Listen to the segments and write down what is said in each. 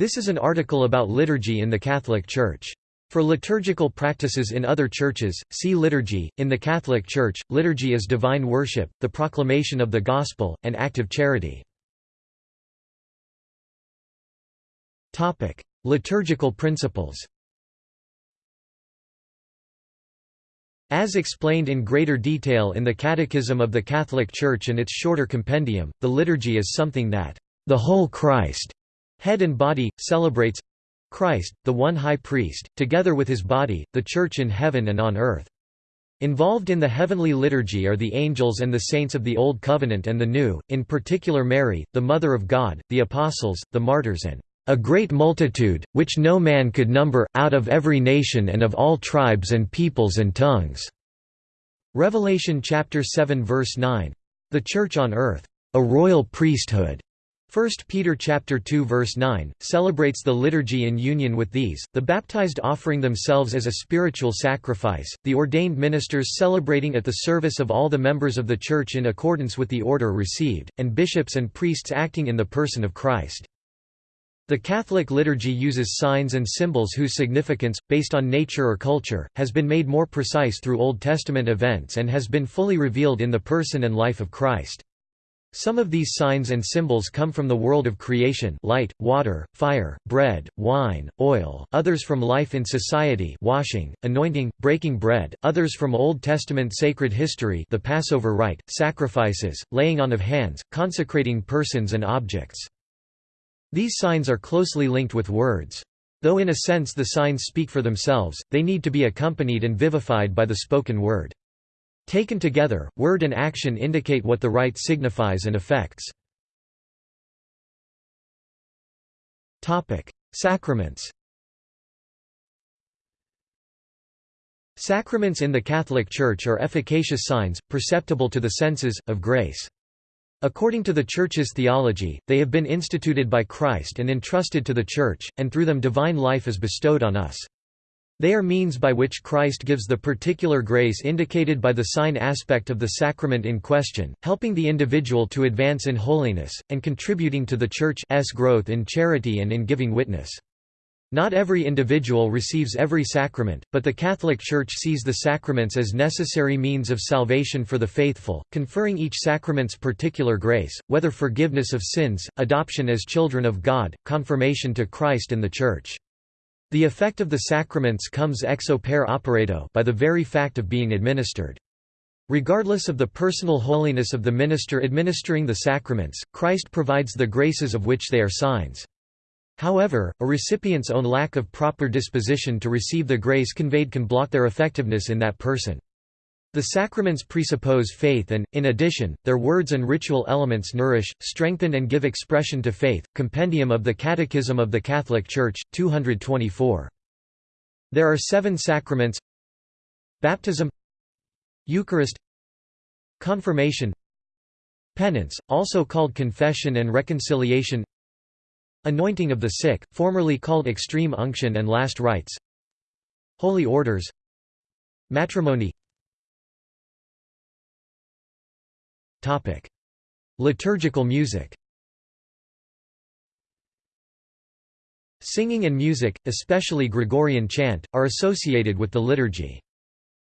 This is an article about liturgy in the Catholic Church. For liturgical practices in other churches, see Liturgy. In the Catholic Church, liturgy is divine worship, the proclamation of the Gospel, and active charity. Topic: Liturgical principles. As explained in greater detail in the Catechism of the Catholic Church and its shorter compendium, the liturgy is something that the whole Christ, head and body, celebrates Christ, the one high priest, together with his body, the Church in heaven and on earth. Involved in the heavenly liturgy are the angels and the saints of the Old Covenant and the New, in particular Mary, the Mother of God, the Apostles, the martyrs and a great multitude, which no man could number, out of every nation and of all tribes and peoples and tongues." Revelation chapter 7 verse 9. The Church on earth, a royal priesthood, 1 Peter chapter 2 verse 9 celebrates the liturgy in union with these, the baptized offering themselves as a spiritual sacrifice, the ordained ministers celebrating at the service of all the members of the church in accordance with the order received, and bishops and priests acting in the person of Christ. The Catholic liturgy uses signs and symbols whose significance, based on nature or culture, has been made more precise through Old Testament events and has been fully revealed in the person and life of Christ. Some of these signs and symbols come from the world of creation light, water, fire, bread, wine, oil, others from life in society washing, anointing, breaking bread, others from Old Testament sacred history the Passover rite, sacrifices, laying on of hands, consecrating persons and objects. These signs are closely linked with words. Though in a sense the signs speak for themselves, they need to be accompanied and vivified by the spoken word. Taken together, word and action indicate what the rite signifies and affects. Sacraments Sacraments in the Catholic Church are efficacious signs, perceptible to the senses, of grace. According to the Church's theology, they have been instituted by Christ and entrusted to the Church, and through them divine life is bestowed on us. They are means by which Christ gives the particular grace indicated by the sign aspect of the sacrament in question, helping the individual to advance in holiness, and contributing to the Church's growth in charity and in giving witness. Not every individual receives every sacrament, but the Catholic Church sees the sacraments as necessary means of salvation for the faithful, conferring each sacrament's particular grace, whether forgiveness of sins, adoption as children of God, confirmation to Christ and the Church. The effect of the sacraments comes ex opere operato by the very fact of being administered. Regardless of the personal holiness of the minister administering the sacraments, Christ provides the graces of which they are signs. However, a recipient's own lack of proper disposition to receive the grace conveyed can block their effectiveness in that person. The sacraments presuppose faith and, in addition, their words and ritual elements nourish, strengthen and give expression to faith. Compendium of the Catechism of the Catholic Church, 224. There are seven sacraments Baptism Eucharist Confirmation Penance, also called confession and reconciliation Anointing of the sick, formerly called extreme unction and last rites Holy orders Matrimony Topic: Liturgical music. Singing and music, especially Gregorian chant, are associated with the liturgy.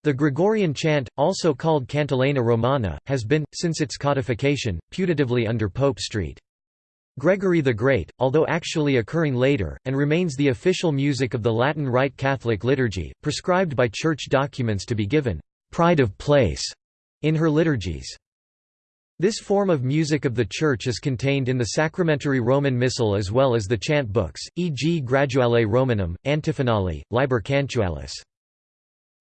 The Gregorian chant, also called Cantilena Romana, has been, since its codification, putatively under Pope St. Gregory the Great, although actually occurring later, and remains the official music of the Latin Rite Catholic liturgy, prescribed by church documents to be given «pride of place» in her liturgies. This form of music of the Church is contained in the sacramentary Roman Missal as well as the chant books, e.g. Graduale Romanum, Antiphonale, Liber Cantualis.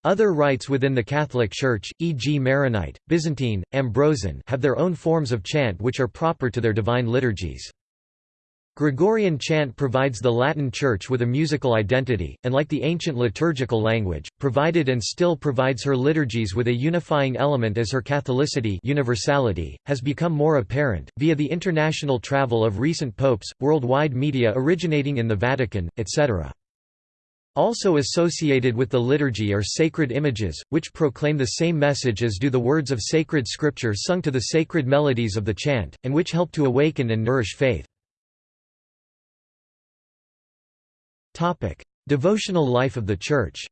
Other rites within the Catholic Church, e.g. Maronite, Byzantine, Ambrosian have their own forms of chant which are proper to their divine liturgies. Gregorian chant provides the Latin Church with a musical identity, and like the ancient liturgical language, provided and still provides her liturgies with a unifying element as her Catholicity universality, has become more apparent, via the international travel of recent popes, worldwide media originating in the Vatican, etc. Also associated with the liturgy are sacred images, which proclaim the same message as do the words of sacred scripture sung to the sacred melodies of the chant, and which help to awaken and nourish faith. Devotional life of the Church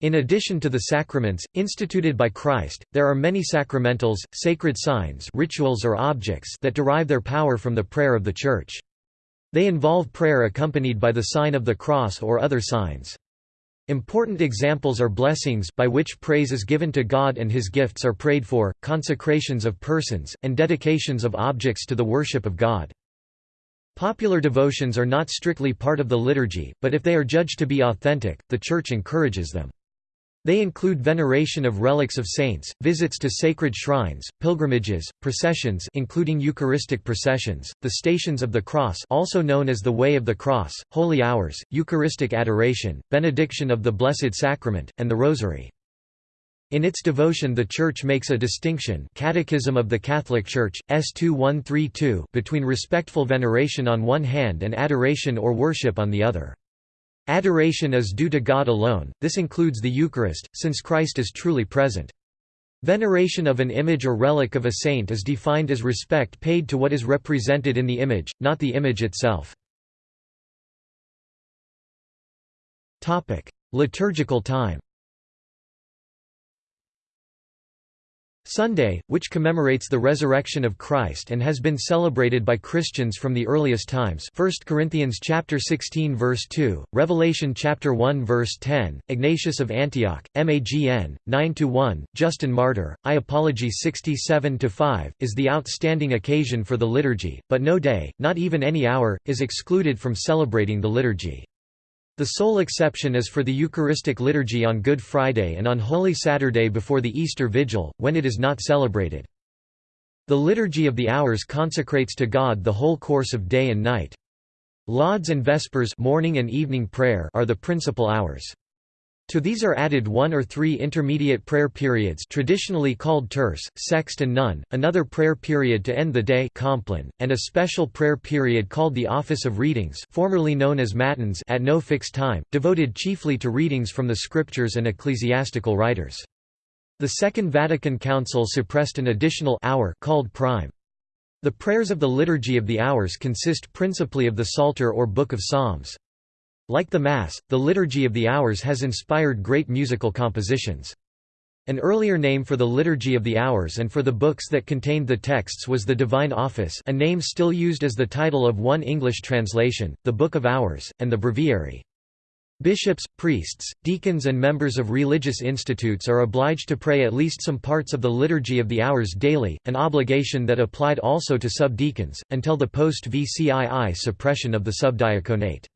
In addition to the sacraments, instituted by Christ, there are many sacramentals, sacred signs rituals or objects that derive their power from the prayer of the Church. They involve prayer accompanied by the sign of the cross or other signs. Important examples are blessings by which praise is given to God and his gifts are prayed for, consecrations of persons, and dedications of objects to the worship of God. Popular devotions are not strictly part of the liturgy, but if they are judged to be authentic, the Church encourages them. They include veneration of relics of saints, visits to sacred shrines, pilgrimages, processions including Eucharistic processions, the Stations of the Cross also known as the Way of the Cross, holy hours, Eucharistic adoration, benediction of the Blessed Sacrament, and the Rosary. In its devotion the Church makes a distinction Catechism of the Catholic Church, S2132 between respectful veneration on one hand and adoration or worship on the other. Adoration is due to God alone, this includes the Eucharist, since Christ is truly present. Veneration of an image or relic of a saint is defined as respect paid to what is represented in the image, not the image itself. Liturgical time Sunday, which commemorates the resurrection of Christ and has been celebrated by Christians from the earliest times 1 Corinthians chapter 16 verse 2, Revelation chapter 1 verse 10, Ignatius of Antioch, Magn. 9–1, Justin Martyr, I Apology 67–5, is the outstanding occasion for the liturgy, but no day, not even any hour, is excluded from celebrating the liturgy. The sole exception is for the Eucharistic liturgy on Good Friday and on Holy Saturday before the Easter Vigil, when it is not celebrated. The Liturgy of the Hours consecrates to God the whole course of day and night. Lauds and Vespers morning and evening prayer are the principal hours. To these are added one or three intermediate prayer periods traditionally called terce, sext and none, another prayer period to end the day compline, and a special prayer period called the Office of Readings formerly known as Matins at no fixed time, devoted chiefly to readings from the scriptures and ecclesiastical writers. The Second Vatican Council suppressed an additional hour called prime. The prayers of the Liturgy of the Hours consist principally of the Psalter or Book of Psalms. Like the Mass, the Liturgy of the Hours has inspired great musical compositions. An earlier name for the Liturgy of the Hours and for the books that contained the texts was the Divine Office a name still used as the title of one English translation, the Book of Hours, and the Breviary. Bishops, priests, deacons and members of religious institutes are obliged to pray at least some parts of the Liturgy of the Hours daily, an obligation that applied also to subdeacons, until the post-VCII suppression of the subdiaconate.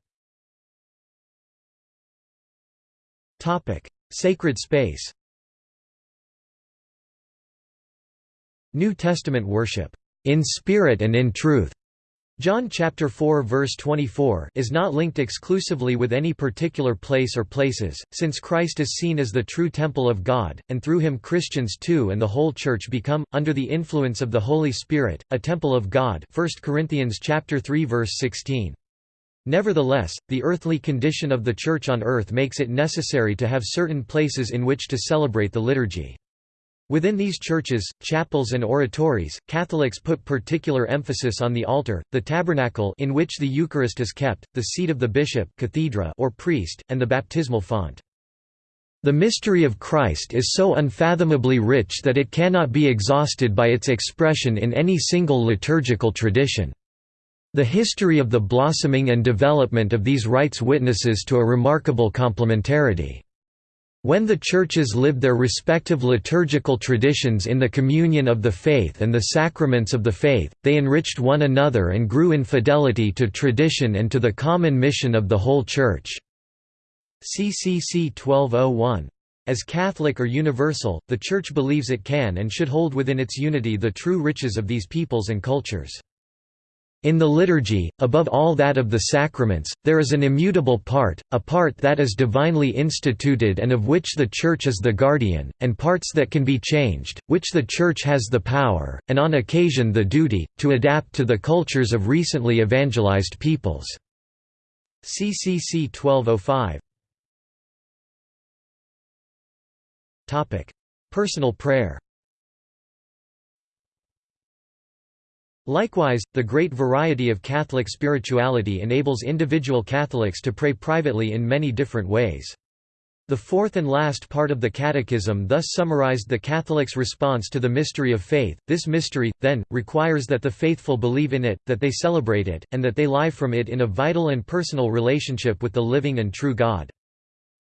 Topic: Sacred space. New Testament worship, in spirit and in truth. John chapter 4 verse 24 is not linked exclusively with any particular place or places, since Christ is seen as the true temple of God, and through him Christians too and the whole church become, under the influence of the Holy Spirit, a temple of God 1 Corinthians chapter 3 verse 16. Nevertheless, the earthly condition of the Church on earth makes it necessary to have certain places in which to celebrate the liturgy. Within these churches, chapels and oratories, Catholics put particular emphasis on the altar, the tabernacle in which the Eucharist is kept, the seat of the bishop cathedra or priest, and the baptismal font. The mystery of Christ is so unfathomably rich that it cannot be exhausted by its expression in any single liturgical tradition. The history of the blossoming and development of these rites witnesses to a remarkable complementarity. When the churches lived their respective liturgical traditions in the communion of the faith and the sacraments of the faith, they enriched one another and grew in fidelity to tradition and to the common mission of the whole Church. CCC 1201. As Catholic or universal, the Church believes it can and should hold within its unity the true riches of these peoples and cultures. In the liturgy, above all that of the sacraments, there is an immutable part, a part that is divinely instituted and of which the Church is the guardian, and parts that can be changed, which the Church has the power, and on occasion the duty, to adapt to the cultures of recently evangelized peoples. CCC 1205 Personal prayer Likewise, the great variety of Catholic spirituality enables individual Catholics to pray privately in many different ways. The fourth and last part of the Catechism thus summarized the Catholic's response to the mystery of faith. This mystery, then, requires that the faithful believe in it, that they celebrate it, and that they live from it in a vital and personal relationship with the living and true God.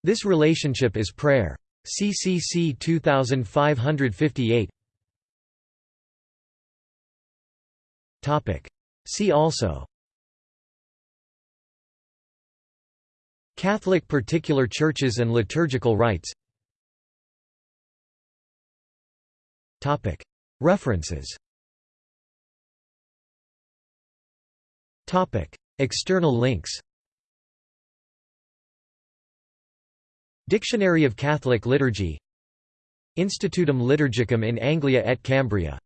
This relationship is prayer. CCC 2558 See also. Catholic particular churches and liturgical rites. References. External links. Dictionary of Catholic Liturgy. Institutum Liturgicum in Anglia et Cambria